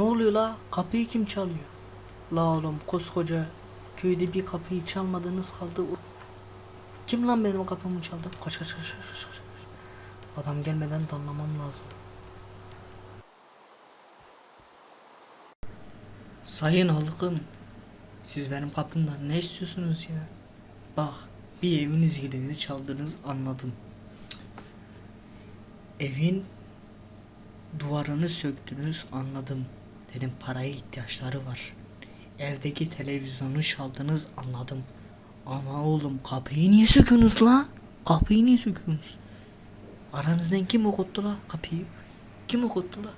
Ne oluyor la? Kapıyı kim çalıyor? La oğlum koskoca köyde bir kapıyı çalmadığınız kaldı. Kim lan benim kapımı çaldı? Kaç kaç kaç kaç kaç. Adam gelmeden danlamam lazım. Sayın halkım, siz benim kapımdan ne istiyorsunuz ya? Bak, bir eviniz girini çaldınız anladım. Evin duvarını söktünüz anladım. Dedim paraya ihtiyaçları var. Evdeki televizyonu çaldınız anladım. Ama oğlum kapıyı niye söküyorsunuz la? Kapıyı niye söküyorsunuz? Aranızdan kim okuttu la kapıyı? Kim okuttu la?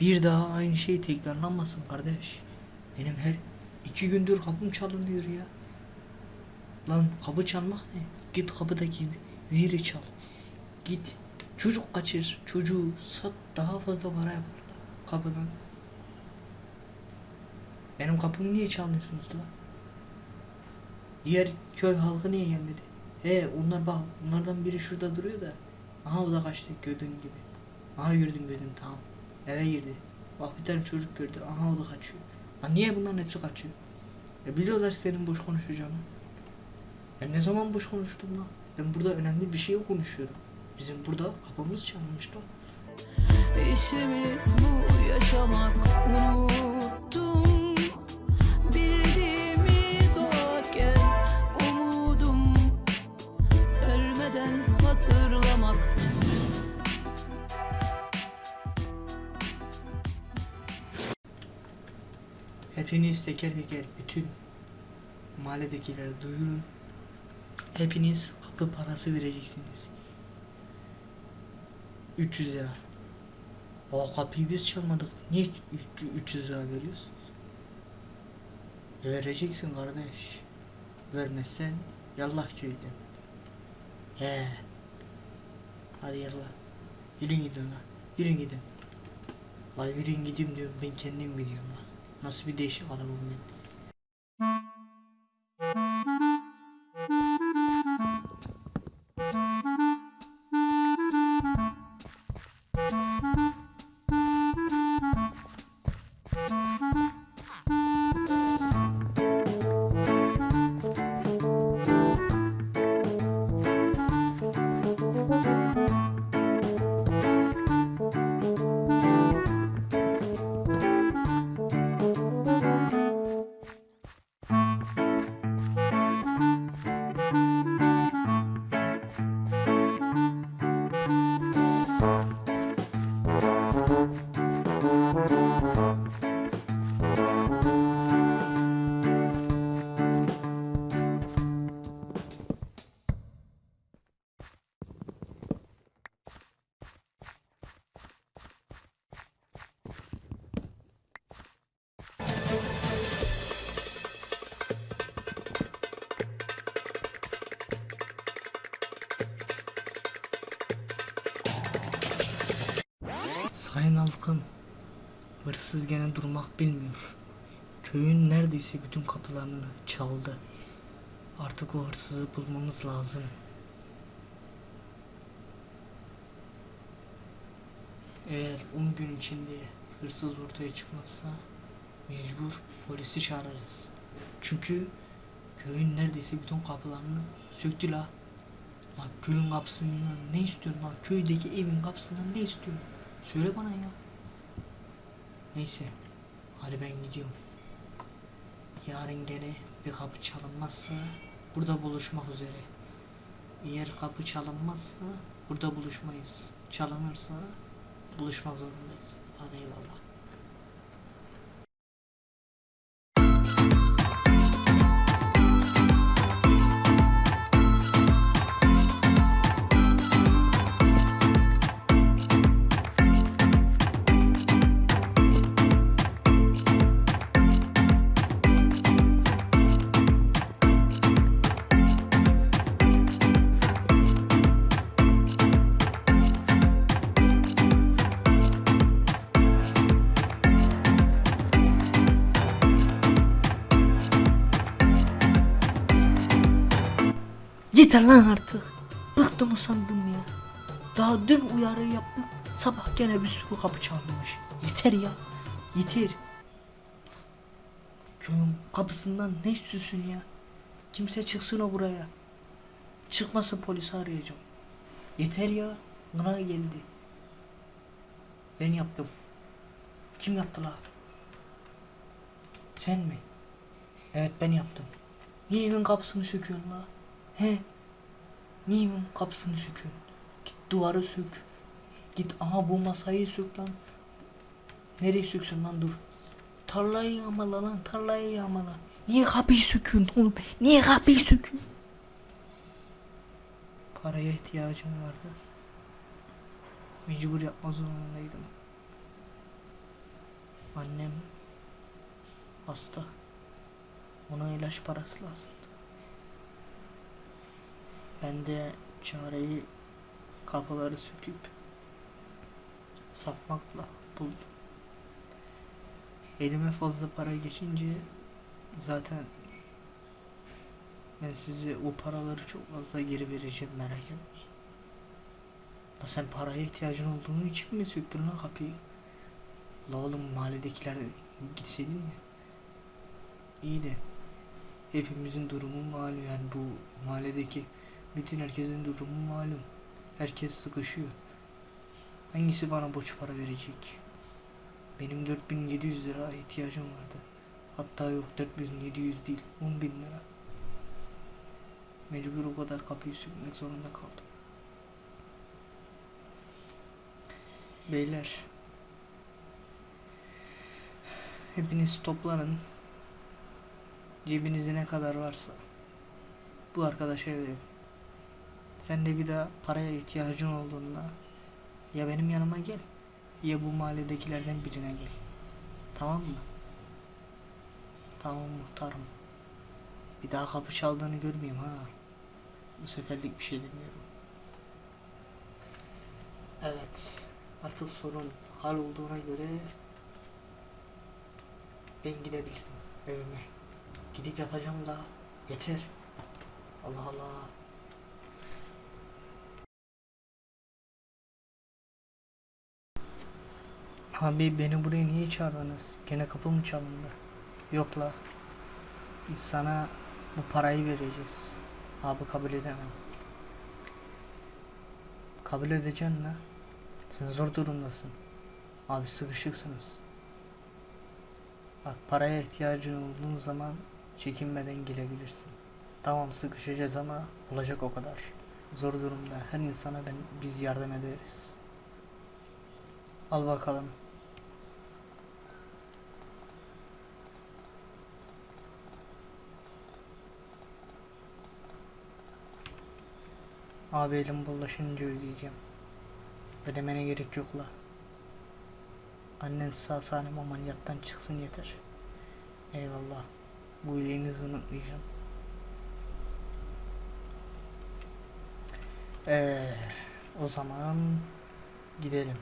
Bir daha aynı şey tekrarlanmasın kardeş. Benim her iki gündür kapım çalınıyor ya. Lan kapı çalmak ne? Git kapıdaki zili çal. Git çocuk kaçır. Çocuğu sat daha fazla para yaparlar kapıdan. Benim kapımı niye çalmıyorsunuz la? Diğer köy halkı niye gelmedi? He onlar bak onlardan biri şurada duruyor da. Aha o da kaçtı gördüğün gibi. Aha gördüm gördüm tamam. Eve girdi. Bak bir tane çocuk gördü. Aha o da kaçıyor. Lan niye bunların hepsi kaçıyor? E biliyorlar senin boş konuşacağını. Ben ne zaman boş konuştum lan? Ben burada önemli bir şey konuşuyorum. Bizim burada kapımız çalınmış lan. İşimiz bu yaşamak unuttum Bildiğimi doğarken umudum Ölmeden hatırlamak Hepiniz teker teker bütün mahalledekilere duyurun. Hepiniz kapı parası vereceksiniz. 300 lira. O kapıyı biz çalmadık. Niye üç- 300 lira veriyoruz? Vereceksin kardeş. Vermezsen yallah köyden. He. Hadi yallah. Yürüyün gidin la. Yürüyün gidin. La yürüyün gideyim diyorum ben kendim gidiyorum la. Nasıl bir değişik adamım ben. Sayın halkım, hırsız gene durmak bilmiyor. Köyün neredeyse bütün kapılarını çaldı. Artık o hırsızı bulmamız lazım. Eğer 10 gün içinde hırsız ortaya çıkmazsa mecbur polisi çağırırız. Çünkü köyün neredeyse bütün kapılarını söktü la. La köyün kapısından ne istiyorsun la? Köydeki evin kapısından ne istiyorsun? Söyle bana ya. Neyse. Hadi ben gidiyorum. Yarın gene bir kapı çalınmazsa burada buluşmak üzere. Eğer kapı çalınmazsa burada buluşmayız. Çalınırsa buluşmak zorundayız. Hadi eyvallah. Yeter lan artık. Bıktım usandım ya. Daha dün uyarı yaptım. Sabah gene bir sürü kapı çalmış. Yeter ya. Yeter. Köyün kapısından ne istiyorsun ya? Kimse çıksın o buraya. Çıkmasa polisi arayacağım. Yeter ya. Bana geldi. Ben yaptım. Kim yaptı la? Sen mi? Evet ben yaptım. Niye evin kapısını söküyorsun la? He? Evin kapısını söküyorsun? Git duvarı sök. Git aha bu masayı sök lan. Nereye söksün lan dur. Tarlayı yağmala lan tarlayı yağmala. Niye kapıyı söküyorsun oğlum? Niye kapıyı söküyorsun? Paraya ihtiyacım vardı. Mecbur yapma zorundaydım. Annem hasta. Ona ilaç parası lazımdı. Ben de çareyi kapıları söküp satmakla buldum. Elime fazla para geçince zaten ben size o paraları çok fazla geri vereceğim merak etmeyin. La sen paraya ihtiyacın olduğunu için mi söktün lan kapıyı? La oğlum mahalledekiler gitseydin ya. İyi de hepimizin durumu malum yani bu mahalledeki bütün herkesin durumu malum. Herkes sıkışıyor. Hangisi bana borç para verecek? Benim 4700 lira ihtiyacım vardı. Hatta yok 4700 değil 10 bin lira. Mecbur o kadar kapıyı sökmek zorunda kaldım. Beyler. Hepiniz toplanın. Cebinizde ne kadar varsa bu arkadaşa verin. Sen de bir daha paraya ihtiyacın olduğunda ya benim yanıma gel ya bu mahalledekilerden birine gel. Tamam mı? Tamam muhtarım. Bir daha kapı çaldığını görmeyeyim ha. Bu seferlik bir şey demiyorum. Evet. Artık sorun hal olduğuna göre ben gidebilirim evime. Gidip yatacağım da yeter. Allah Allah. Abi beni buraya niye çağırdınız? Gene kapı mı çalındı? Yok la. Biz sana bu parayı vereceğiz. Abi kabul edemem. Kabul edeceksin la. Sen zor durumdasın. Abi sıkışıksınız. Bak paraya ihtiyacın olduğun zaman çekinmeden gelebilirsin. Tamam sıkışacağız ama olacak o kadar. Zor durumda her insana ben biz yardım ederiz. Al bakalım. Abi elim bulaşınca ödeyeceğim. Ödemene gerek yok la. Annen sağ salim ameliyattan çıksın yeter. Eyvallah. Bu iyiliğinizi unutmayacağım. Ee, o zaman gidelim.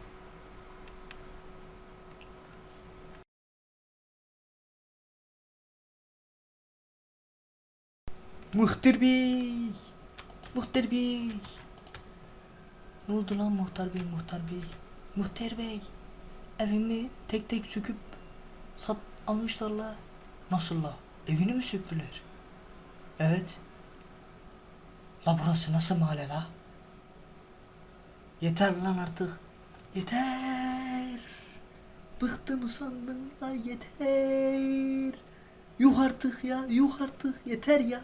Muhtar Bey! Muhtar Bey! Ne oldu lan Muhtar Bey, Muhtar Bey? Muhtar Bey! Evimi tek tek söküp sat almışlar la. Nasıl la? Evini mi söktüler? Evet. La burası nasıl mahalle la? Yeter lan artık. Yeter. Bıktım usandım la yeter. Yuh artık ya yuh artık yeter ya.